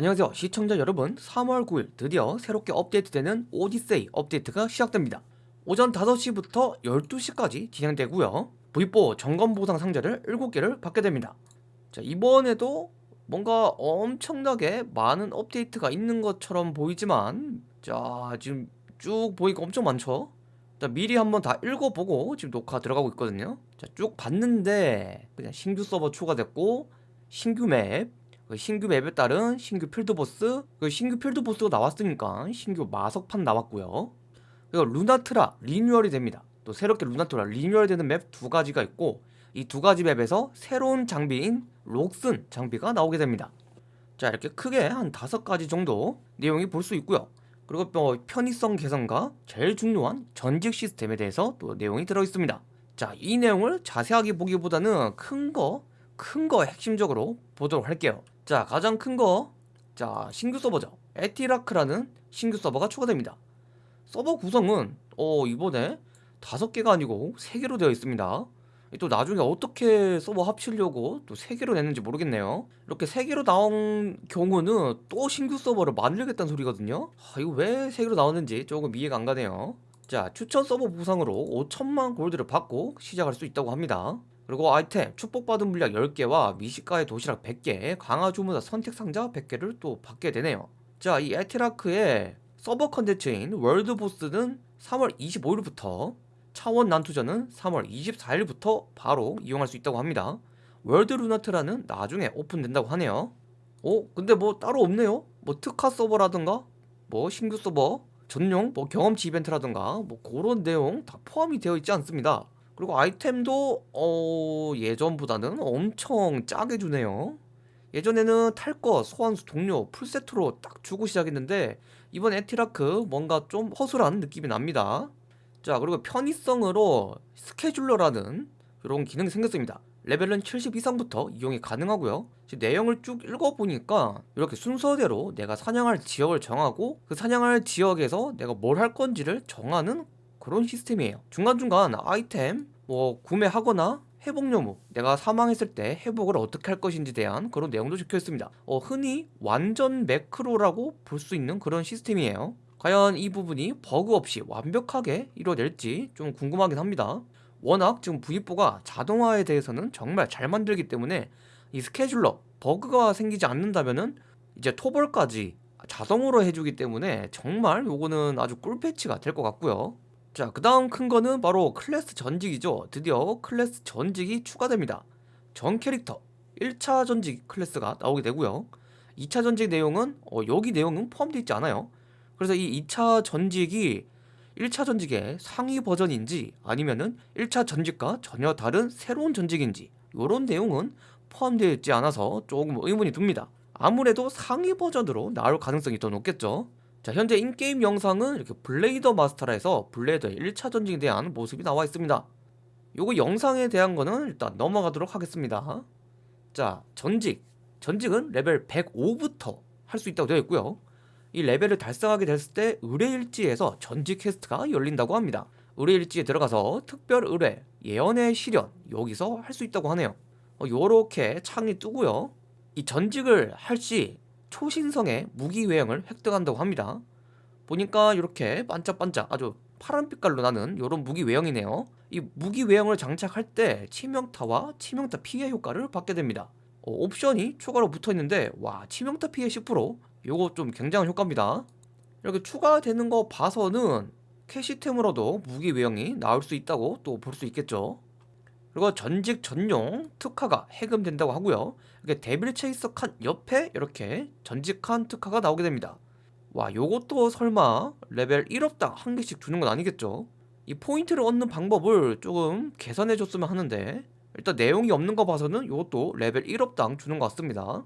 안녕하세요. 시청자 여러분 3월 9일 드디어 새롭게 업데이트되는 오디세이 업데이트가 시작됩니다. 오전 5시부터 12시까지 진행되고요. V4 점검 보상 상자를 7개를 받게 됩니다. 자 이번에도 뭔가 엄청나게 많은 업데이트가 있는 것처럼 보이지만 자 지금 쭉 보니까 엄청 많죠? 자 미리 한번 다 읽어보고 지금 녹화 들어가고 있거든요. 자 쭉 봤는데 그냥 신규 서버 추가됐고 신규 맵그 신규 맵에 따른 신규 필드보스 그 신규 필드보스가 나왔으니까 신규 마석판 나왔고요. 그리고 루나트라 리뉴얼이 됩니다. 또 새롭게 루나트라 리뉴얼 되는 맵 두 가지가 있고 이 두 가지 맵에서 새로운 장비인 록슨 장비가 나오게 됩니다. 자 이렇게 크게 한 다섯 가지 정도 내용이 볼 수 있고요. 그리고 뭐 편의성 개선과 제일 중요한 전직 시스템에 대해서 또 내용이 들어 있습니다. 자 이 내용을 자세하게 보기보다는 큰 거 큰거 핵심적으로 보도록 할게요 자 가장 큰 거. 자 신규 서버죠. 에티라크라는 신규 서버가 추가됩니다. 서버 구성은 어 이번에 다섯 개가 아니고 세 개로 되어 있습니다. 또 나중에 어떻게 서버 합치려고 또세 개로 냈는지 모르겠네요. 이렇게 세 개로 나온 경우는 또 신규 서버를 만들겠다는 소리거든요. 아, 이거 왜세 개로 나왔는지 조금 이해가 안 가네요. 자 추천 서버 보상으로 5천만 골드를 받고 시작할 수 있다고 합니다 그리고 아이템 축복받은 물약 10개와 미식가의 도시락 100개 강화 주문사 선택 상자 100개를 또 받게 되네요. 자 이 에티라크의 서버 컨텐츠인 월드 보스는 3월 25일부터 차원 난투전은 3월 24일부터 바로 이용할 수 있다고 합니다. 월드 루나트라는 나중에 오픈된다고 하네요. 어? 근데 뭐 따로 없네요. 뭐 특화 서버라든가 뭐 신규 서버 전용 뭐 경험치 이벤트라든가 뭐 그런 내용 다 포함이 되어 있지 않습니다 그리고 아이템도 어 예전보다는 엄청 짜게 주네요. 예전에는 탈 거, 소환수, 동료, 풀세트로 딱 주고 시작했는데 이번 에티라크 뭔가 좀 허술한 느낌이 납니다. 자 그리고 편의성으로 스케줄러라는 이런 기능이 생겼습니다. 레벨은 70 이상부터 이용이 가능하고요. 내용을 쭉 읽어보니까 이렇게 순서대로 내가 사냥할 지역을 정하고 그 사냥할 지역에서 내가 뭘 할 건지를 정하는 그런 시스템이에요. 중간중간 아이템 뭐 구매하거나 회복 요무 내가 사망했을 때 회복을 어떻게 할 것인지 대한 그런 내용도 적혀 있습니다. 어, 흔히 완전 매크로라고 볼 수 있는 그런 시스템이에요. 과연 이 부분이 버그 없이 완벽하게 이루어낼지 좀 궁금하긴 합니다. 워낙 지금 V4가 자동화에 대해서는 정말 잘 만들기 때문에 이 스케줄러 버그가 생기지 않는다면은 이제 토벌까지 자동으로 해주기 때문에 정말 요거는 아주 꿀패치가 될 것 같고요 자, 그 다음 큰 거는 바로 클래스 전직이죠. 드디어 클래스 전직이 추가됩니다. 전 캐릭터 1차 전직 클래스가 나오게 되고요. 2차 전직 내용은 어, 여기 내용은 포함되어 있지 않아요. 그래서 이 2차 전직이 1차 전직의 상위 버전인지 아니면은 1차 전직과 전혀 다른 새로운 전직인지 이런 내용은 포함되어 있지 않아서 조금 의문이 듭니다. 아무래도 상위 버전으로 나올 가능성이 더 높겠죠. 자 현재 in-game 영상은 이렇게 블레이더 마스터라해서 블레이더의 1차 전직에 대한 모습이 나와 있습니다. 요거 영상에 대한 거는 일단 넘어가도록 하겠습니다. 자 전직. 전직은 레벨 105부터 할 수 있다고 되어 있고요. 이 레벨을 달성하게 됐을 때 의뢰일지에서 전직 퀘스트가 열린다고 합니다. 의뢰일지에 들어가서 특별 의뢰, 예언의 시련 여기서 할 수 있다고 하네요. 어, 요렇게 창이 뜨고요. 이 전직을 할 시 초신성의 무기 외형을 획득한다고 합니다. 보니까 이렇게 반짝반짝 아주 파란 빛깔로 나는 이런 무기 외형이네요. 이 무기 외형을 장착할 때 치명타와 치명타 피해 효과를 받게 됩니다. 어, 옵션이 추가로 붙어있는데 와 치명타 피해 10% 요거 좀 굉장한 효과입니다. 이렇게 추가되는 거 봐서는 캐시템으로도 무기 외형이 나올 수 있다고 또 볼 수 있겠죠 그리고 전직 전용 특화가 해금된다고 하고요. 이렇게 데빌 체이서 칸 옆에 이렇게 전직한 특화가 나오게 됩니다. 와 요것도 설마 레벨 1업당 한 개씩 주는 건 아니겠죠? 이 포인트를 얻는 방법을 조금 개선해 줬으면 하는데 일단 내용이 없는 거 봐서는 요것도 레벨 1업당 주는 것 같습니다.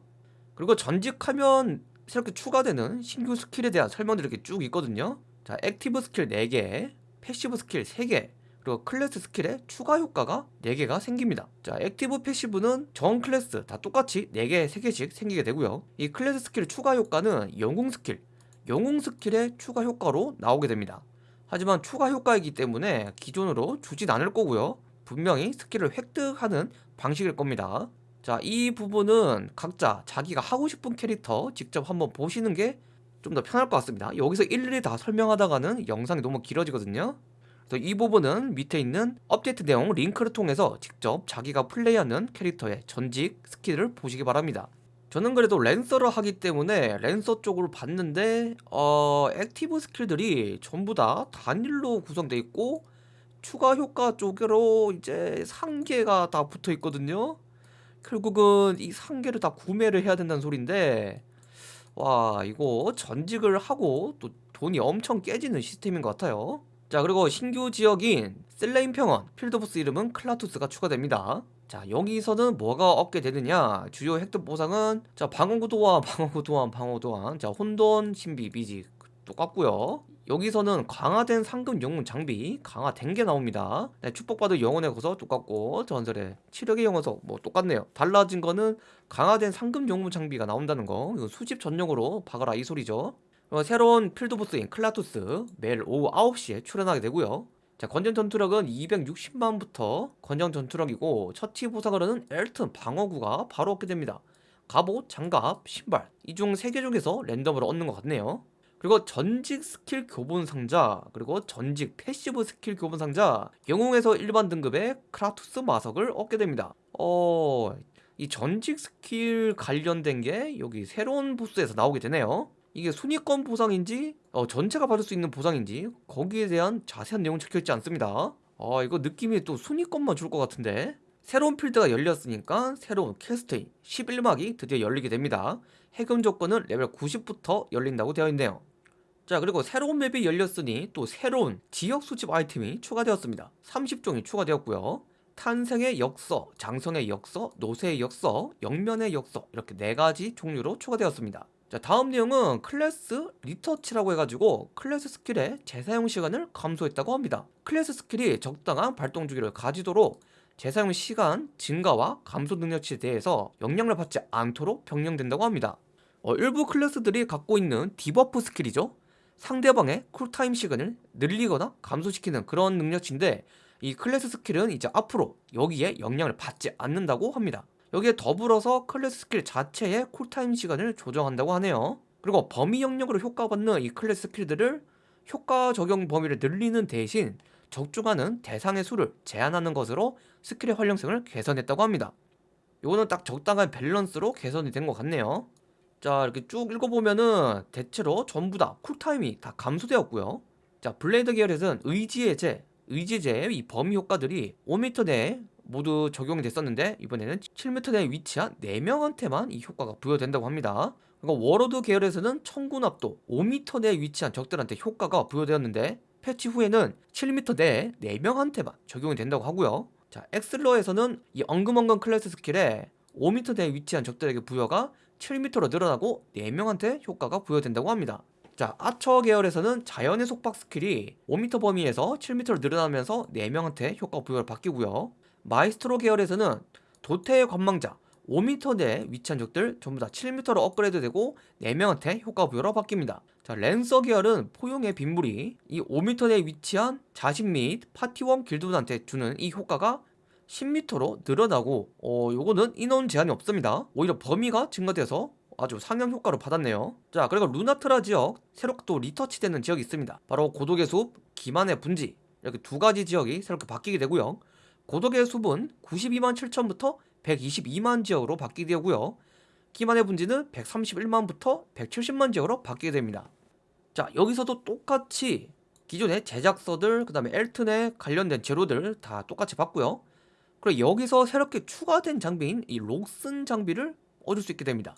그리고 전직하면 새롭게 추가되는 신규 스킬에 대한 설명들이 이렇게 쭉 있거든요. 자 액티브 스킬 4개 패시브 스킬 3개 그리고 클래스 스킬에 추가 효과가 4개가 생깁니다. 자 액티브 패시브는 전 클래스 다 똑같이 4개 3개씩 생기게 되고요. 이 클래스 스킬 추가 효과는 영웅 스킬 영웅 스킬의 추가 효과로 나오게 됩니다. 하지만 추가 효과이기 때문에 기존으로 주진 않을 거고요. 분명히 스킬을 획득하는 방식일 겁니다. 자, 이 부분은 각자 자기가 하고 싶은 캐릭터 직접 한번 보시는 게 좀 더 편할 것 같습니다. 여기서 일일이 다 설명하다가는 영상이 너무 길어지거든요. 그래서 이 부분은 밑에 있는 업데이트 내용 링크를 통해서 직접 자기가 플레이하는 캐릭터의 전직 스킬을 보시기 바랍니다. 저는 그래도 랜서를 하기 때문에 랜서 쪽으로 봤는데 어 액티브 스킬들이 전부 다 단일로 구성되어 있고 추가 효과 쪽으로 이제 상계가 다 붙어 있거든요. 결국은 이 상계를 다 구매를 해야 된다는 소린데 와 이거 전직을 하고 또 돈이 엄청 깨지는 시스템인 것 같아요. 자 그리고 신규 지역인 슬레인 평원 field boss 이름은 클라투스가 추가됩니다. 자 여기서는 뭐가 얻게 되느냐? 주요 획득 보상은 자 방어구 도와 방어구도와 방어도안 자 혼돈 신비 비지 똑같고요. 여기서는 강화된 상금 영웅 장비 강화된 게 나옵니다. 네, 축복받은 영혼의 거서 똑같고 전설의 치력의 영혼서 뭐 똑같네요. 달라진 거는 강화된 상금 영웅 장비가 나온다는 거. 이거 수집 전용으로 박아라 이 소리죠 어, 새로운 field boss인 클라투스 매일 오후 9시에 출현하게 되고요. 자 권장 전투력은 260만부터 권장 전투력이고 처치 보상으로는 엘튼 방어구가 바로 얻게 됩니다. 갑옷, 장갑, 신발 이 중 3개 중에서 랜덤으로 얻는 것 같네요. 그리고 전직 스킬 교본 상자 그리고 전직 passive skill 교본 상자 영웅에서 일반 등급의 크라투스 마석을 얻게 됩니다. 어... 이 전직 스킬 관련된 게 여기 새로운 보스에서 나오게 되네요 이게 순위권 보상인지 어, 전체가 받을 수 있는 보상인지 거기에 대한 자세한 내용 적혀있지 않습니다. 아 이거 느낌이 또 순위권만 줄 것 같은데? 새로운 필드가 열렸으니까 새로운 퀘스트인 11막이 드디어 열리게 됩니다. 해금 조건은 레벨 90부터 열린다고 되어 있네요. 자 그리고 새로운 맵이 열렸으니 또 새로운 지역 수집 아이템이 추가되었습니다. 30종이 추가되었고요. 탄생의 역서, 장성의 역서, 노쇠의 역서, 영면의 역서 이렇게 네가지 종류로 추가되었습니다 자 다음 내용은 클래스 retouch라고 해가지고 클래스 skill의 재사용 시간을 감소했다고 합니다. 클래스 skill이 적당한 발동 주기를 가지도록 재사용 시간 증가와 감소 능력치에 대해서 영향을 받지 않도록 변경된다고 합니다. 어, 일부 클래스들이 갖고 있는 debuff skill이죠. 상대방의 cool time 시간을 늘리거나 감소시키는 그런 능력치인데 이 클래스 skill은 이제 앞으로 여기에 영향을 받지 않는다고 합니다 여기에 더불어서 클래스 스킬 자체의 cool time 시간을 조정한다고 하네요. 그리고 범위 영역으로 효과받는 이 클래스 skill들을 효과 적용 범위를 늘리는 대신 적중하는 대상의 수를 제한하는 것으로 skill의 활용성을 개선했다고 합니다. 이거는 딱 적당한 밸런스로 개선이 된 것 같네요. 자 이렇게 쭉 읽어보면은 대체로 전부 다 cool time이 다 감소되었고요. 자 블레이드 계열에서는 의지의 제 의지제의 이 범위 효과들이 5m 내에 모두 적용이 됐었는데 이번에는 7m 내에 위치한 4명한테만 이 효과가 부여된다고 합니다. 그리고 워로드 계열에서는 청군압도 5m 내에 위치한 적들한테 효과가 부여되었는데 패치 후에는 7m 내에 4명한테만 적용이 된다고 하고요. 자 엑슬러에서는 이 엉금엉금 클래스 skill에 5m 내에 위치한 적들에게 부여가 7m로 늘어나고 4명한테 효과가 부여된다고 합니다. 자 아처 계열에서는 자연의 속박 skill이 5m 범위에서 7m로 늘어나면서 4명한테 효과 부여를 바뀌고요 마이스트로 계열에서는 도태의 관망자 5m 내에 위치한 적들 전부 다 7m로 업그레이드 되고 4명한테 효과 부여로 바뀝니다. 자 랜서 계열은 포용의 빗물이 이 5m 내에 위치한 자신 및 파티원 길드분한테 주는 이 효과가 10m로 늘어나고 어 요거는 인원 제한이 없습니다. 오히려 범위가 증가돼서 아주 상향 효과를 받았네요. 자 그리고 루나트라 지역 새롭게 또 리터치되는 지역이 있습니다. 바로 고독의 숲, 기만의 분지 이렇게 두 가지 지역이 새롭게 바뀌게 되고요 고독의 숲은 92만 7천부터 122만 지역으로 바뀌게 되고요. 기만의 분지는 131만부터 170만 지역으로 바뀌게 됩니다. 자 여기서도 똑같이 기존의 제작서들 그 다음에 엘튼에 관련된 재료들 다 똑같이 받고요. 그리고 여기서 새롭게 추가된 장비인 이 록슨 장비를 얻을 수 있게 됩니다.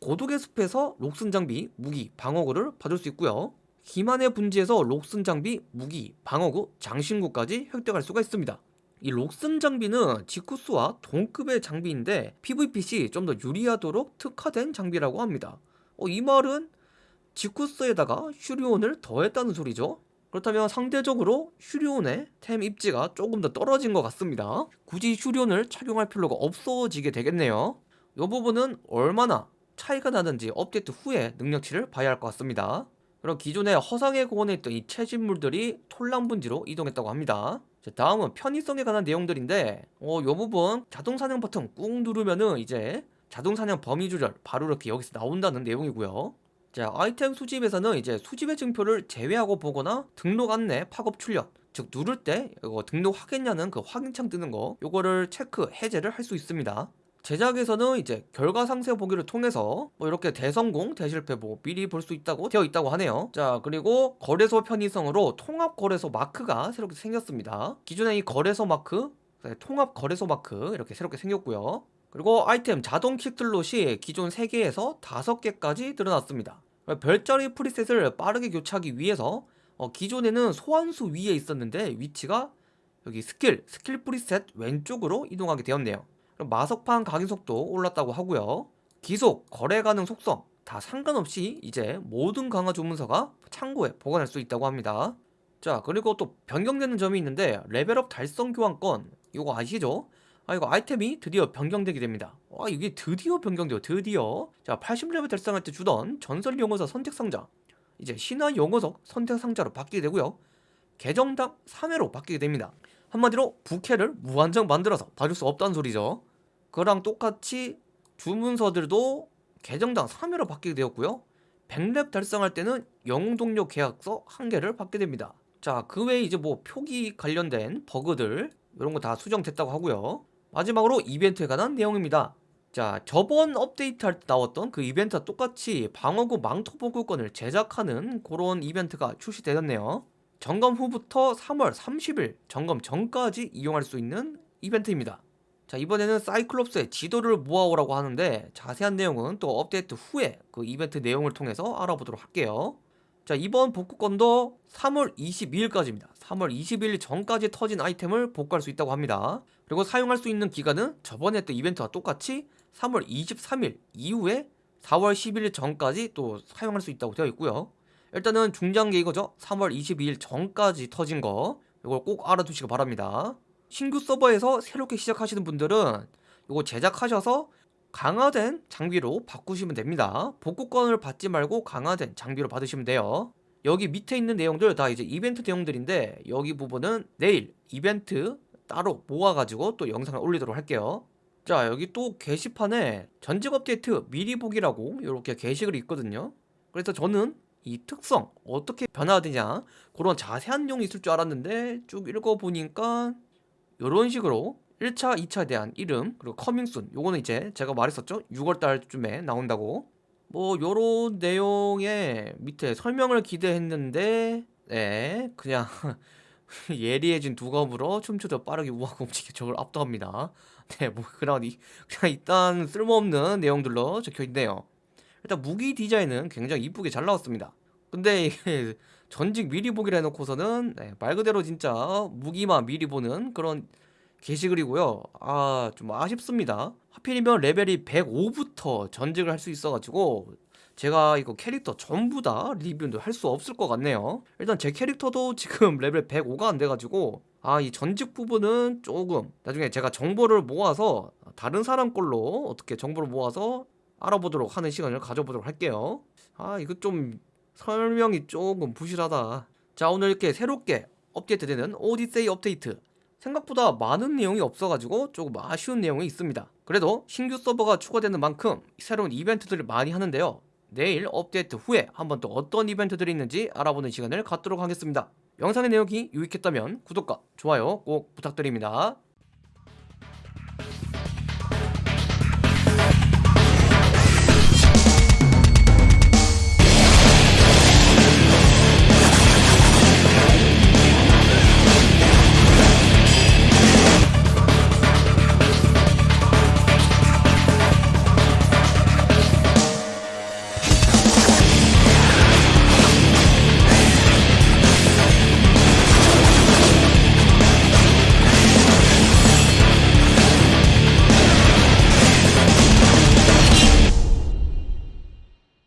고독의 숲에서 록슨 장비, 무기, 방어구를 받을 수 있고요. 기만의 분지에서 록슨 장비, 무기, 방어구, 장신구까지 획득할 수가 있습니다 이 록슨 장비는 지쿠스와 동급의 장비인데 PVPC 좀더 유리하도록 특화된 장비라고 합니다. 어, 이 말은 지쿠스에다가 슈리온을 더했다는 소리죠. 그렇다면 상대적으로 슈리온의 템 입지가 조금 더 떨어진 것 같습니다. 굳이 슈리온을 착용할 필요가 없어지게 되겠네요. 이 부분은 얼마나 차이가 나는지 업데이트 후에 능력치를 봐야 할 것 같습니다. 그럼 기존에 허상에 공원에 있던 이 채집물들이 톨랑 분지로 이동했다고 합니다 자, 다음은 편의성에 관한 내용들인데 어, 요 부분 자동 사냥 버튼 꾹 누르면은 이제 자동 사냥 범위 조절 바로 이렇게 여기서 나온다는 내용이고요. 자, 아이템 수집에서는 이제 수집의 증표를 제외하고 보거나 등록 안내 팝업 출력 즉 누를 때 이거 등록하겠냐는 그 확인창 뜨는 거 요거를 체크 해제를 할 수 있습니다. 제작에서는 이제 결과 상세 보기를 통해서 뭐 이렇게 대성공 대실패 뭐 미리 볼 수 있다고 되어 있다고 하네요. 자 그리고 거래소 편의성으로 통합 거래소 마크가 새롭게 생겼습니다. 기존의 이 거래소 마크 네, 통합 거래소 마크 이렇게 새롭게 생겼고요. 그리고 아이템 자동 quick slot이 기존 3개에서 5개까지 늘어났습니다. 별자리 preset을 빠르게 교체하기 위해서 어, 기존에는 소환수 위에 있었는데 위치가 여기 skill, skill preset 왼쪽으로 이동하게 되었네요 마석판 각인 속도 올랐다고 하고요. 귀속, 거래 가능 속성 다 상관없이 이제 모든 강화 주문서가 창고에 보관할 수 있다고 합니다. 자 그리고 또 변경되는 점이 있는데 레벨업 달성 교환권. 이거 아시죠? 아 이거 아이템이 드디어 변경되게 됩니다. 아 이게 드디어 변경돼요. 드디어. 자 80레벨 달성할 때 주던 전설 용어서 선택 상자. 이제 신화 용어석 선택 상자로 바뀌게 되고요. 계정당 3회로 바뀌게 됩니다. 한마디로 부캐를 무한정 만들어서 봐줄 수 없다는 소리죠 그랑 똑같이 주문서들도 계정당 3회로 바뀌게 되었고요. 100렙 달성할 때는 영웅 동료 계약서 한 개를 받게 됩니다. 자 그 외에 이제 뭐 표기 관련된 버그들 이런 거 다 수정됐다고 하고요. 마지막으로 이벤트에 관한 내용입니다. 자 저번 업데이트 할 때 나왔던 그 이벤트와 똑같이 방어구 망토 보급권을 제작하는 그런 이벤트가 출시되었네요. 점검 후부터 3월 30일 점검 전까지 이용할 수 있는 이벤트입니다 자 이번에는 사이클롭스의 지도를 모아오라고 하는데 자세한 내용은 또 업데이트 후에 그 이벤트 내용을 통해서 알아보도록 할게요. 자 이번 복구권도 3월 22일까지입니다. 3월 22일 전까지 터진 아이템을 복구할 수 있다고 합니다. 그리고 사용할 수 있는 기간은 저번에 했던 이벤트와 똑같이 3월 23일 이후에 4월 11일 전까지 또 사용할 수 있다고 되어 있고요. 일단은 중장기 이거죠. 3월 22일 전까지 터진 거. 이걸 꼭 알아두시기 바랍니다 신규 서버에서 새롭게 시작하시는 분들은 이거 제작하셔서 강화된 장비로 바꾸시면 됩니다. 복구권을 받지 말고 강화된 장비로 받으시면 돼요. 여기 밑에 있는 내용들 다 이제 이벤트 내용들인데 여기 부분은 내일 이벤트 따로 모아가지고 또 영상을 올리도록 할게요. 자 여기 또 게시판에 전직 업데이트 미리 보기라고 이렇게 게시글이 있거든요. 그래서 저는 이 특성 어떻게 변화되냐 그런 자세한 내용이 있을 줄 알았는데 쭉 읽어보니까 이런 식으로 1차, 2차에 대한 이름 그리고 커밍순 요거는 이제 제가 말했었죠? 6월달쯤에 나온다고. 뭐 요런 내용의 밑에 설명을 기대했는데 네 그냥 예리해진 두 검으로 춤추듯 빠르게 우아하게 움직여 저걸 압도합니다. 네뭐 그냥, 그냥 일단 쓸모없는 내용들로 적혀있네요. 일단 무기 디자인은 굉장히 이쁘게 잘 나왔습니다. 근데 이게 전직 미리 보기를 해놓고서는 네, 말 그대로 진짜 무기만 미리 보는 그런 게시글이고요. 아 좀 아쉽습니다. 하필이면 레벨이 105부터 전직을 할 수 있어가지고 제가 이거 캐릭터 전부 다 리뷰도 할 수 없을 것 같네요. 일단 제 캐릭터도 지금 레벨 105가 안 돼가지고 아 이 전직 부분은 조금 나중에 제가 정보를 모아서 다른 사람 걸로 어떻게 정보를 모아서 알아보도록 하는 시간을 가져보도록 할게요. 아 이거 좀 설명이 조금 부실하다. 자 오늘 이렇게 새롭게 업데이트되는 오디세이 업데이트. 생각보다 많은 내용이 없어가지고 조금 아쉬운 내용이 있습니다. 그래도 신규 서버가 추가되는 만큼 새로운 이벤트들을 많이 하는데요. 내일 업데이트 후에 한번 또 어떤 이벤트들이 있는지 알아보는 시간을 갖도록 하겠습니다. 영상의 내용이 유익했다면 구독과 좋아요 꼭 부탁드립니다